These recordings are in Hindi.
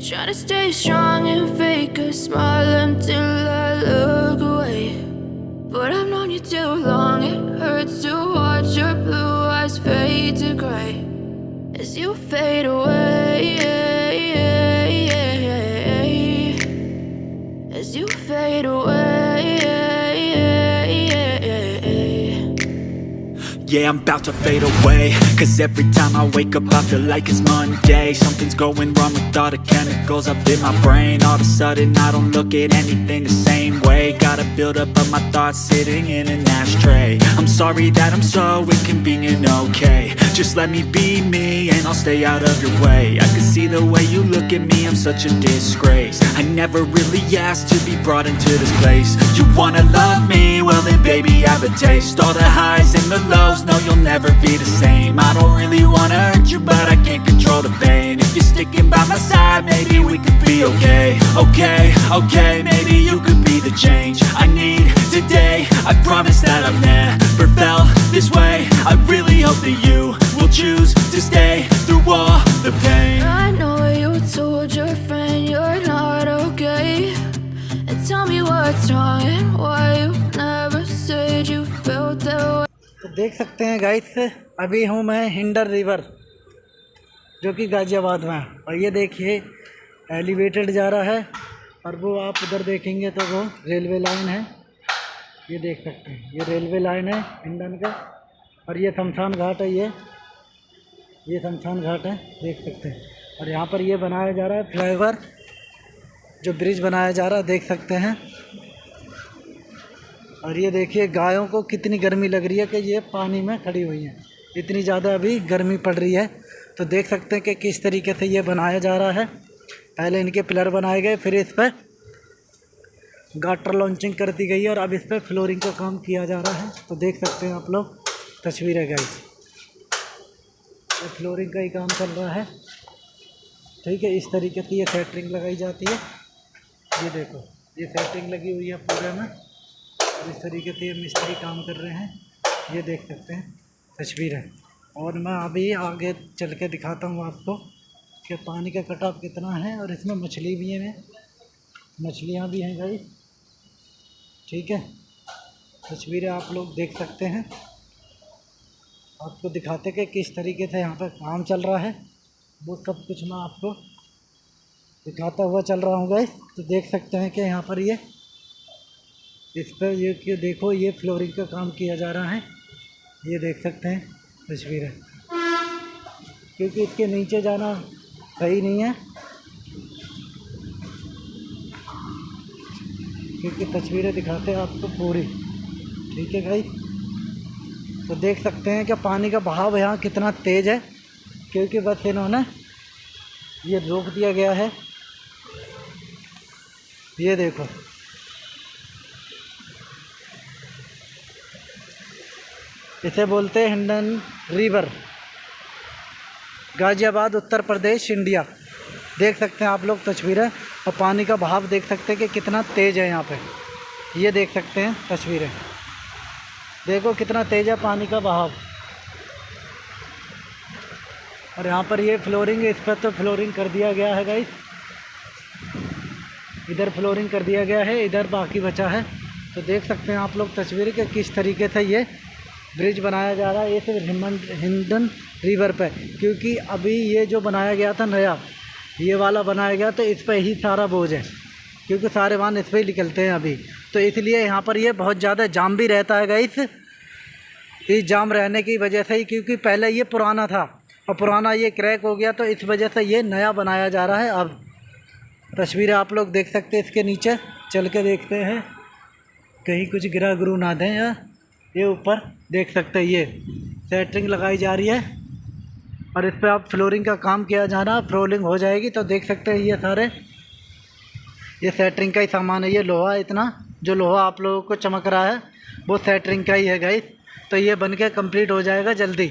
you're to stay strong and fake a smile until I look away. But I've known you too long, it hurts to watch your blue eyes fade to gray as you fade away. As you fade away. Yeah, I'm about to fade away. Cause every time I wake up I feel like it's Monday. Something's going wrong with all the chemicals up in my brain. All of a sudden I don't look at anything the same way. Gotta build up of my thoughts sitting in an ashtray. I'm sorry that I'm so inconvenient, okay. Just let me be me and I'll stay out of your way. I can see the way you look at me, I'm such a disgrace. I never really asked to be brought into this place. You wanna love me? Well then baby I have a taste. All the highs and the lows, no you'll never be the same. I don't really wanna hurt you but I can't control the pain. If you're sticking by my side, maybe we could be okay. Okay, okay, maybe you could be the change I need today. I promise that I've never felt this way. I really hope that you will choose to stay through all the pain. I know you told your friend you're not okay. And tell me what's wrong and why you देख सकते हैं गाइस अभी हूँ मैं हिंडर रिवर जो कि गाज़ियाबाद में। और ये देखिए एलिवेटेड जा रहा है, और वो आप उधर देखेंगे तो वो रेलवे लाइन है। ये देख सकते हैं, ये रेलवे लाइन है हिंडन का। और ये शमशान घाट है ये। ये शमशान घाट है, देख सकते हैं। और यहाँ पर ये बनाया जा रहा है फ्लाईओवर जो ब्रिज बनाया जा रहा है, देख सकते हैं। और ये देखिए, गायों को कितनी गर्मी लग रही है कि ये पानी में खड़ी हुई हैं। इतनी ज़्यादा अभी गर्मी पड़ रही है। तो देख सकते हैं कि किस तरीके से ये बनाया जा रहा है। पहले इनके पिलर बनाए गए, फिर इस पर गाटर लॉन्चिंग कर दी गई है और अब इस पर फ्लोरिंग का काम किया जा रहा है। तो देख सकते हैं आप लोग, तस्वीरें ये फ्लोरिंग का ही काम चल रहा है। ठीक है, इस तरीके की ये सेटरिंग लगाई जाती है। ये देखो, ये सेटिंग लगी हुई है पूरे में। और इस तरीके से ये मिस्त्री काम कर रहे हैं, ये देख सकते हैं, तस्वीर। है और मैं अभी आगे चल के दिखाता हूँ आपको कि पानी का कटाव कितना है और इसमें मछली भी है। मछलियाँ भी हैं भाई। ठीक है, तस्वीरें आप लोग देख सकते हैं। आपको दिखाते कि किस तरीके से यहाँ पर काम चल रहा है। वो सब कुछ मैं आपको दिखाता हुआ चल रहा हूँ गाइस तो देख सकते हैं कि यहाँ पर ये इस पर ये कि देखो, ये फ्लोरिंग का काम किया जा रहा है। ये देख सकते हैं, तस्वीरें। क्योंकि इसके नीचे जाना सही नहीं है। क्योंकि तस्वीरें दिखाते हैं आपको पूरी। ठीक है भाई? तो देख सकते हैं कि पानी का बहाव यहाँ कितना तेज़ है, क्योंकि बस इन्होंने ये रोक दिया गया है। ये देखो। इसे बोलते हैं हिंडन रिवर। गाज़ियाबाद, उत्तर प्रदेश, इंडिया। देख सकते हैं आप लोग तस्वीरें और पानी का बहाव देख सकते हैं कि कितना तेज़ है यहाँ पे। ये देख सकते हैं तस्वीरें। देखो कितना तेज़ है पानी का बहाव। और यहाँ पर ये फ्लोरिंग इस पर तो फ्लोरिंग कर दिया गया है गाइस इधर फ्लोरिंग कर दिया गया है, इधर बाकी बचा है। तो देख सकते हैं आप लोग तस्वीर के किस तरीके से ये ब्रिज बनाया जा रहा है, ये सिर्फ़ हिंडन रिवर पे, क्योंकि अभी ये जो बनाया गया था नया, ये वाला बनाया गया तो इस पर ही सारा बोझ है, क्योंकि सारे वाहन इस पर ही निकलते हैं अभी। तो इसलिए यहाँ पर ये बहुत ज़्यादा जाम भी रहता है गाइस इस जाम रहने की वजह से ही, क्योंकि पहले ये पुराना था, और पुराना ये क्रैक हो गया तो इस वजह से ये नया बनाया जा रहा है अब। तस्वीरें आप लोग देख सकते हैं इसके नीचे, चल के देखते हैं, कहीं कुछ गिरा गुरु ना दें या ये ऊपर देख सकते हैं, ये सेटरिंग लगाई जा रही है। और इस पर आप फ्लोरिंग का काम किया जाना, फ्लोरिंग हो जाएगी तो देख सकते हैं ये सारे। ये सेटरिंग का ही सामान है, ये लोहा इतना, जो लोहा आप लोगों को चमक रहा है, वो सेटरिंग का ही है गाइस तो ये बन के कंप्लीट हो जाएगा जल्दी।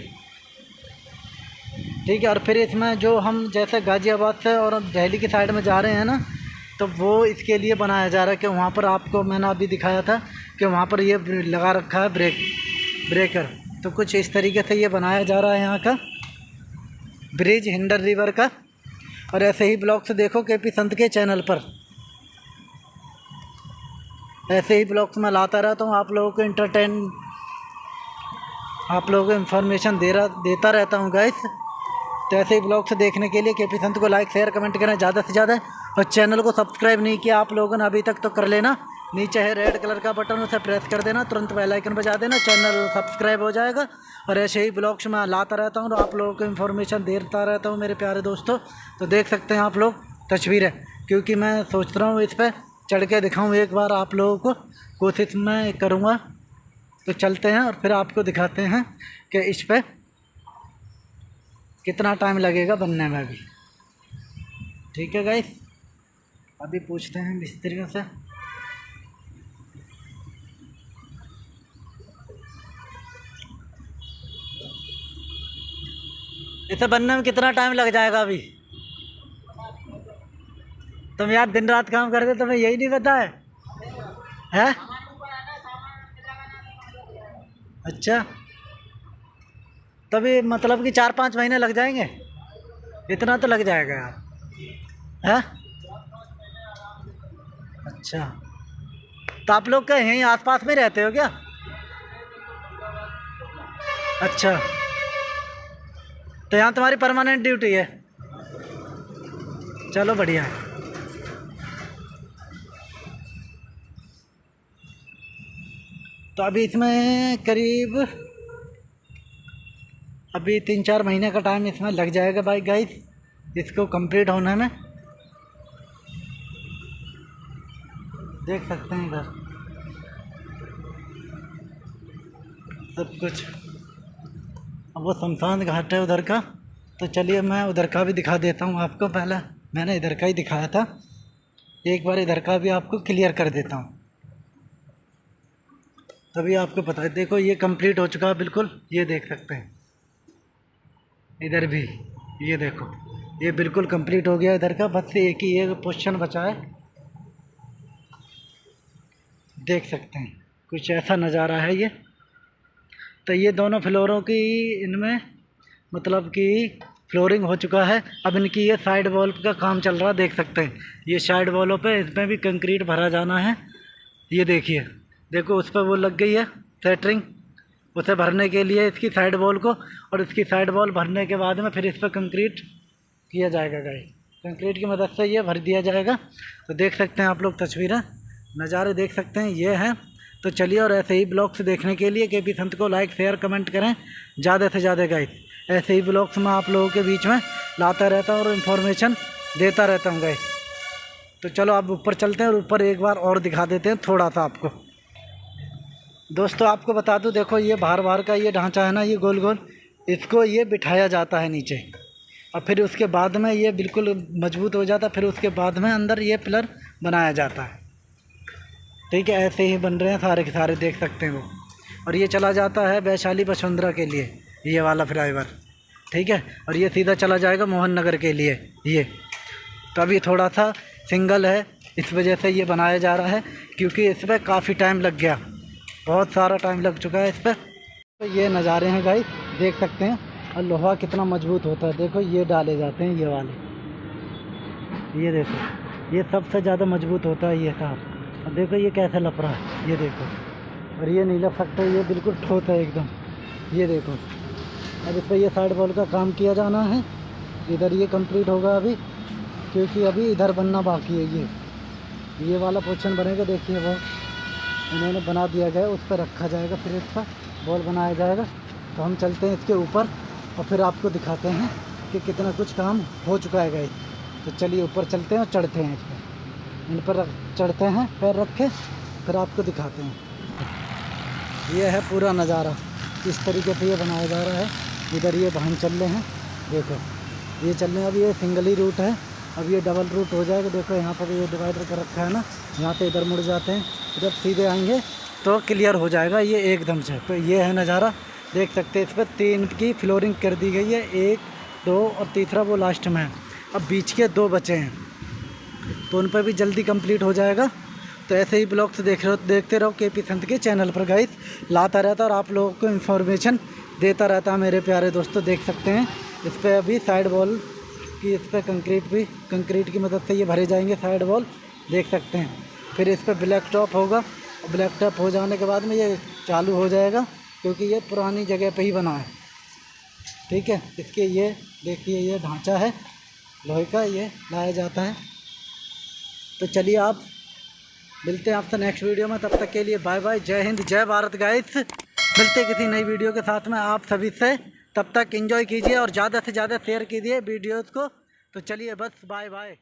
ठीक है, और फिर इसमें जो हम जैसे गाज़ियाबाद से और दिल्ली की साइड में जा रहे हैं ना तो वो इसके लिए बनाया जा रहा है कि वहाँ पर आपको मैंने अभी दिखाया था कि वहाँ पर ये लगा रखा है ब्रेक, ब्रेकर। तो कुछ इस तरीके से ये बनाया जा रहा है यहाँ का ब्रिज, हिंडर रिवर का। और ऐसे ही ब्लॉग्स देखो के पी संत के चैनल पर। ऐसे ही ब्लॉग्स मैं लाता रहता हूँ, आप लोगों को इंटरटेन आप लोगों को इन्फॉर्मेशन दे रहा, देता रहता हूँ गाइस तो ऐसे ही ब्लॉग्स देखने के लिए के पी संत को लाइक शेयर कमेंट करें, ज़्यादा से ज़्यादा। और चैनल को सब्सक्राइब नहीं किया आप लोगों ने, अभी तक तो कर लेना। नीचे है रेड कलर का बटन उसे प्रेस कर देना, तुरंत बेल आइकन बजा देना चैनल सब्सक्राइब हो जाएगा। और ऐसे ही ब्लॉग्स मैं लाता रहता हूँ और आप लोगों को इन्फॉर्मेशन देता रहता हूँ मेरे प्यारे दोस्तों। तो देख सकते हैं आप लोग तस्वीरें, क्योंकि मैं सोच रहा हूँ इस पर चढ़ के दिखाऊँ एक बार आप लोगों को। कोशिश मैं करूँगा। तो चलते हैं और फिर आपको दिखाते हैं कि इस पर कितना टाइम लगेगा बनने में भी ठीक है गाइस अभी पूछते हैं मिस्त्रियों से इसे बनने में कितना टाइम लग जाएगा अभी? तुम यार दिन रात काम करते, तुम्हें यही नहीं पता है? हैं? अच्छा। तभी मतलब कि चार पाँच महीने लग जाएँगे? इतना तो लग जाएगा यार। हैं? अच्छा। तो आप लोग क्या यहीं आसपास में रहते हो क्या? अच्छा। तो यहाँ तुम्हारी परमानेंट ड्यूटी है। चलो बढ़िया। है तो अभी इसमें करीब, अभी तीन चार महीने का टाइम इसमें लग जाएगा भाई गाइस इसको कंप्लीट होने में। देख सकते हैं इधर। सब कुछ। अब वो शमशान घाट है उधर का। तो चलिए मैं उधर का भी दिखा देता हूँ आपको पहले। मैंने इधर का ही दिखाया था। एक बार इधर का भी आपको क्लियर कर देता हूँ। तभी आपको पता है। देखो, ये कंप्लीट हो चुका है बिल्कुल। ये देख सकते हैं। इधर भी। ये देखो। ये बिल्कुल कंप्लीट हो गया इधर का। बस एक ही ये पोस्शन बचा है। देख सकते हैं। कुछ ऐसा नज़ारा है ये। तो ये दोनों फ्लोरों की इनमें मतलब कि फ्लोरिंग हो चुका है। अब इनकी ये साइड वॉल का काम चल रहा है, देख सकते हैं। ये साइड वॉलों पे इसमें भी कंक्रीट भरा जाना है। ये देखिए, देखो उस पर वो लग गई है सेटरिंग। उसे भरने के लिए इसकी साइड वॉल को और इसकी साइड वॉल भरने के बाद में फिर इस पर कंक्रीट किया जाएगा, गाइस। कंक्रीट की मदद से ये भर दिया जाएगा। तो देख सकते हैं आप लोग तस्वीरें। नज़ारे देख सकते हैं, ये हैं। तो चलिए और ऐसे ही ब्लॉग्स देखने के लिए के पी संत को लाइक शेयर कमेंट करें। ज़्यादा से ज़्यादा गाइस ऐसे ही ब्लॉग्स मैं आप लोगों के बीच में लाता रहता हूँ और इन्फॉर्मेशन देता रहता हूँ गाइस तो चलो आप ऊपर चलते हैं और ऊपर एक बार और दिखा देते हैं थोड़ा सा आपको। दोस्तों, आपको बता दूँ, देखो ये बाहर बाहर का ये ढांचा है ना, ये गोल गोल, इसको ये बिठाया जाता है नीचे। और फिर उसके बाद में ये बिल्कुल मज़बूत हो जाता है, फिर उसके बाद में अंदर ये पिलर बनाया जाता है। ठीक है, ऐसे ही बन रहे हैं सारे के सारे, देख सकते हैं वो। और ये चला जाता है वैशाली वसुंधरा के लिए, ये वाला फ्लाईवर ठीक है, और ये सीधा चला जाएगा मोहन नगर के लिए, ये। तो अभी थोड़ा सा सिंगल है, इस वजह से ये बनाया जा रहा है, क्योंकि इस पर काफ़ी टाइम लग गया। बहुत सारा टाइम लग चुका है इस पर तो ये नज़ारे हैं गाई देख सकते हैं। और लोहा कितना मज़बूत होता है, देखो, ये डाले जाते हैं, ये वाले। ये देखो, ये सबसे ज़्यादा मज़बूत होता है ये तार और देखो ये कैसे लप रहा है, ये देखो। और ये नहीं लप सकता ये बिल्कुल ठोस है एकदम। ये देखो। अब इस पर ये साइड बॉल का काम किया जाना है। इधर ये कंप्लीट होगा अभी, क्योंकि अभी इधर बनना बाकी है ये। ये वाला पोर्शन बनेगा, देखिए वो। इन्होंने बना दिया गया, उस पर रखा जाएगा फिर इसका बॉल बनाया जाएगा। तो हम चलते हैं इसके ऊपर और फिर आपको दिखाते हैं कि कितना कुछ काम हो चुका है गाइस तो चलिए ऊपर चलते हैं और चढ़ते हैं इस पर। इन पर चढ़ते हैं, पैर रख के, फिर आपको दिखाते हैं। ये है पूरा नज़ारा। इस तरीके से ये बनाया जा रहा है, इधर ये वाहन चल रहे हैं, देखो। ये चल रहे हैं, अब ये सिंगल ही रूट है, अब ये डबल रूट हो जाएगा। देखो, यहाँ पर ये डिवाइडर कर रखा है ना, यहाँ पे इधर मुड़ जाते हैं, जब सीधे आएँगे तो क्लियर हो जाएगा ये एकदम से। तो ये है नज़ारा, देख सकते हैं इस पर तीन की फ्लोरिंग कर दी गई है, एक, दो और तीसरा वो लास्ट में। है अब बीच के दो बचे हैं। तो उन पर भी जल्दी कंप्लीट हो जाएगा। तो ऐसे ही ब्लॉग्स देख रहे, देखते रहो के पी संत के चैनल पर गाइस लाता रहता और आप लोगों को इन्फॉर्मेशन देता रहता, मेरे प्यारे दोस्तों, देख सकते हैं। इस पर अभी साइड वॉल की, इस पर कंक्रीट भी कंक्रीट की मदद से ये भरे जाएँगे साइड वॉल देख सकते हैं। फिर इस पर ब्लैक टॉप होगा। ब्लैक टॉप हो जाने के बाद में ये चालू हो जाएगा, क्योंकि ये पुरानी जगह पे ही बना है। ठीक है? इसके ये, देखिए, ये ढांचा है। लोहे का ये लाया जाता है। तो चलिए आप, मिलते हैं आपसे नेक्स्ट वीडियो में, तब तक के लिए बाय बाय जय हिंद, जय भारत गाइस मिलते किसी नई वीडियो के साथ में आप सभी से। तब तक एंजॉय कीजिए और ज़्यादा से ज़्यादा शेयर कीजिए वीडियोज़ को। तो चलिए बस बाय बाय